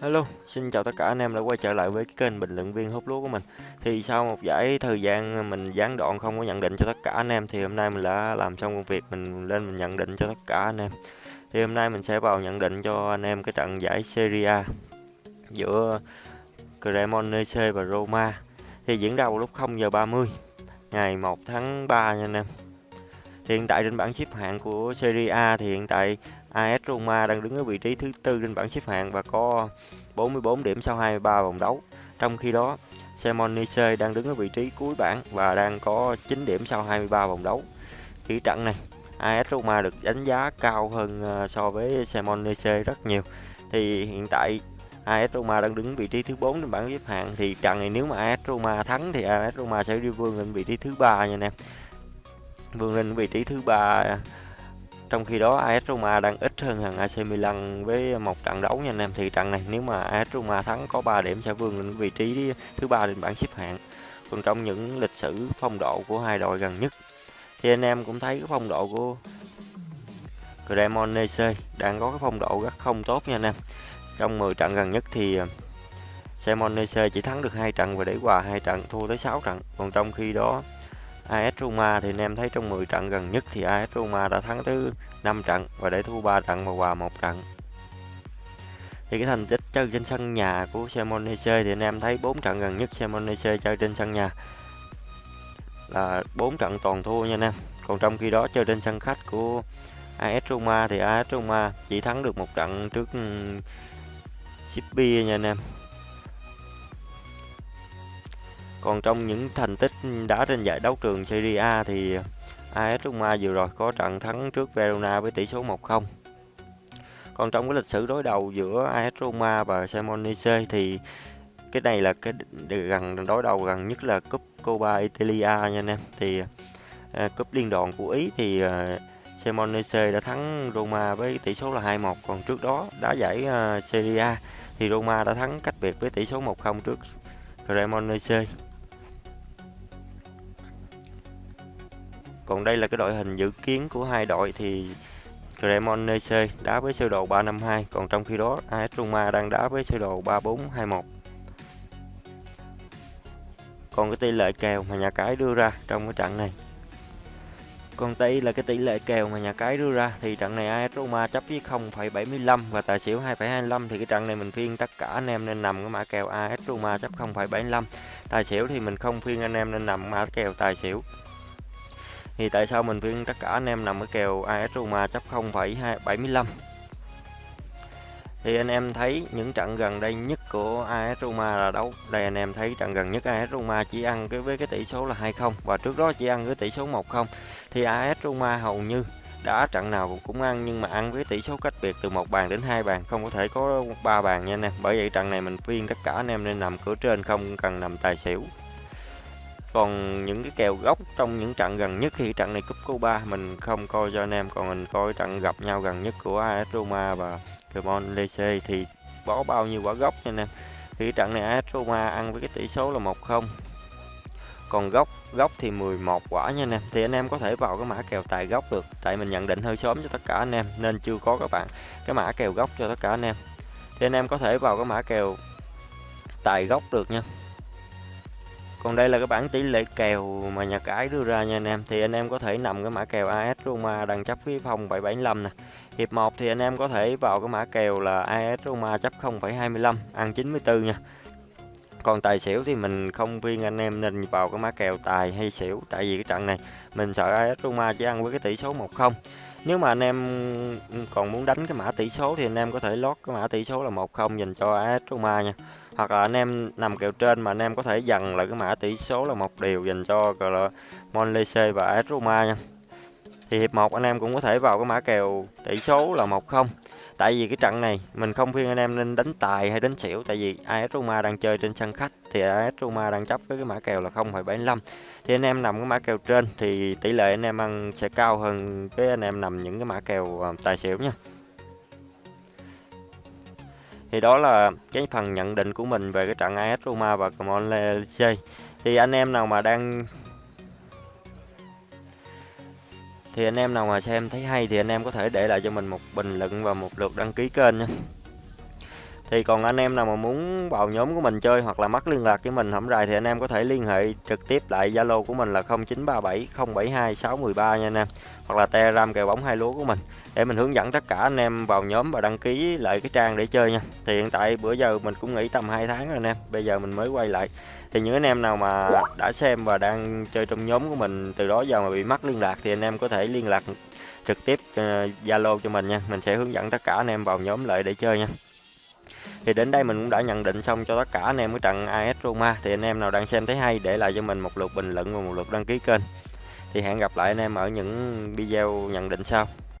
Hello, xin chào tất cả anh em đã quay trở lại với cái kênh bình luận viên hút lúa của mình. Thì sau một giải thời gian mình gián đoạn không có nhận định cho tất cả anh em thì hôm nay mình đã làm xong công việc mình lên mình nhận định cho tất cả anh em. Thì hôm nay mình sẽ vào nhận định cho anh em cái trận giải Serie A giữa Cremonese và Roma. Thì diễn ra vào lúc 0 giờ 30 ngày 1 tháng 3 nha anh em. Thì hiện tại trên bảng xếp hạng của Serie A thì hiện tại AS Roma đang đứng ở vị trí thứ tư trên bảng xếp hạng và có 44 điểm sau 23 vòng đấu. Trong khi đó, Semonise đang đứng ở vị trí cuối bảng và đang có 9 điểm sau 23 vòng đấu. Kỹ trận này, AS Roma được đánh giá cao hơn ờ, so với Semonise rất nhiều. Thì hiện tại AS Roma đang đứng vị trí thứ 4 trên bảng xếp hạng thì trận này nếu mà AS Roma thắng thì AS Roma sẽ đi vươn lên vị trí thứ ba nha anh em. Vươn lên vị trí thứ ba trong khi đó AS Roma đang ít hơn hàng AC Milan với một trận đấu nha anh em. Thì trận này nếu mà AS Roma thắng có 3 điểm sẽ vươn lên vị trí thứ ba trên bảng xếp hạng. Còn trong những lịch sử phong độ của hai đội gần nhất thì anh em cũng thấy cái phong độ của Cremonese đang có cái phong độ rất không tốt nha anh em. Trong 10 trận gần nhất thì ờ, Cremonese chỉ thắng được hai trận và để hòa hai trận, thua tới 6 trận. Còn trong khi đó AS Roma thì anh em thấy trong 10 trận gần nhất thì AS Roma đã thắng tới 5 trận và để thua 3 trận và hòa 1 trận. Thì cái thành tích chơi trên sân nhà của Cremonese thì anh em thấy 4 trận gần nhất Cremonese chơi trên sân nhà là 4 trận toàn thua nha anh em. Còn trong khi đó chơi trên sân khách của AS Roma thì AS Roma chỉ thắng được một trận trước Spezia nha anh em. Còn trong những thành tích đá trên giải đấu trường Serie A thì AS Roma vừa rồi có trận thắng trước Verona với tỷ số 1-0. Còn trong cái lịch sử đối đầu giữa AS Roma và Cremonese thì cái này là cái gần đối đầu gần nhất là cúp Coppa Italia nha anh em. Thì uh, cúp liên đoàn của Ý thì ờ, uh, Cremonese đã thắng Roma với tỷ số là 2-1. Còn trước đó đá giải uh, Serie A thì Roma đã thắng cách biệt với tỷ số 1-0 trước Cremonese. Còn đây là cái đội hình dự kiến của hai đội thì Cremonese đá với sơ đồ 352, còn trong khi đó AS Roma đang đá với sơ đồ 3421. Còn cái tỷ lệ kèo mà nhà cái đưa ra trong cái trận này. Còn đây là cái tỷ lệ kèo mà nhà cái đưa ra thì trận này AS Roma chấp với 0,75 và tài xỉu 2,25 thì cái trận này mình phiên tất cả anh em nên nằm cái mã kèo AS Roma chấp 0,75. Tài xỉu thì mình không phiên anh em nên nằm mã kèo tài xỉu thì tại sao mình khuyên tất cả anh em nằm ở kèo AS Roma chấp 0,75 thì anh em thấy những trận gần đây nhất của AS Roma là đấu đây anh em thấy trận gần nhất AS Roma chỉ ăn cái với cái tỷ số là 2-0 và trước đó chỉ ăn với tỷ số 1-0 thì AS Roma hầu như đã trận nào cũng ăn nhưng mà ăn với tỷ số cách biệt từ một bàn đến hai bàn không có thể có ba bàn nha anh em. Bởi vậy trận này mình khuyên tất cả anh em nên nằm cửa trên không cần nằm tài xỉu còn những cái kèo gốc trong những trận gần nhất, khi trận này cúp Cuba mình không coi cho anh em, còn mình coi trận gặp nhau gần nhất của AS Roma và Cremon Lece thì có bao nhiêu quả gốc nha anh em. Thì trận này AS Roma ăn với cái tỷ số là 1-0 còn gốc gốc thì 11 quả nha anh em. Thì anh em có thể vào cái mã kèo tài gốc được, tại mình nhận định hơi sớm cho tất cả anh em, nên chưa có các bạn cái mã kèo gốc cho tất cả anh em. Thì anh em có thể vào cái mã kèo tài gốc được nha còn đây là cái bảng tỷ lệ kèo mà nhà cái đưa ra nha anh em. Thì anh em có thể nằm cái mã kèo AS Roma đằng chấp phía phòng 775 nè. Hiệp 1 thì anh em có thể vào cái mã kèo là AS Roma chấp 0,25 ăn 94 nha. Còn tài xỉu thì mình không viên anh em nên vào cái mã kèo tài hay xỉu tại vì cái trận này mình sợ AS Roma chỉ ăn với cái tỷ số 1-0. Nếu mà anh em còn muốn đánh cái mã tỷ số thì anh em có thể lót cái mã tỷ số là 1-0 dành cho AS Roma nha hoặc là anh em nằm kèo trên mà anh em có thể dần lại cái mã tỷ số là một điều dành cho gọi là Monlese và AS Roma nha. Thì hiệp 1 anh em cũng có thể vào cái mã kèo tỷ số là 1-0 tại vì cái trận này mình không khuyên anh em nên đánh tài hay đánh xỉu tại vì AS Roma đang chơi trên sân khách thì AS Roma đang chấp với cái mã kèo là 0,75 thì anh em nằm cái mã kèo trên thì tỷ lệ anh em ăn sẽ cao hơn với anh em nằm những cái mã kèo ờ, tài xỉu nha thì đó là cái phần nhận định của mình về cái trận AS Roma và Cremonese thì anh em nào mà đang thì anh em nào mà xem thấy hay thì anh em có thể để lại cho mình một bình luận và một lượt đăng ký kênh nha thì còn anh em nào mà muốn vào nhóm của mình chơi hoặc là mất liên lạc với mình hổng rày thì anh em có thể liên hệ trực tiếp lại Zalo của mình là 0937 072 613 nha anh em. Hoặc là Telegram kèo bóng hai lúa của mình để mình hướng dẫn tất cả anh em vào nhóm và đăng ký lại cái trang để chơi nha. Thì hiện tại bữa giờ mình cũng nghỉ tầm 2 tháng rồi anh em, bây giờ mình mới quay lại. Thì những anh em nào mà đã xem và đang chơi trong nhóm của mình từ đó giờ mà bị mất liên lạc thì anh em có thể liên lạc trực tiếp Zalo Zalo cho mình nha. Mình sẽ hướng dẫn tất cả anh em vào nhóm lại để chơi nha. Thì đến đây mình cũng đã nhận định xong cho tất cả anh em cái trận AS Roma. Thì anh em nào đang xem thấy hay, để lại cho mình một lượt bình luận và một lượt đăng ký kênh. Thì hẹn gặp lại anh em ở những video nhận định sau.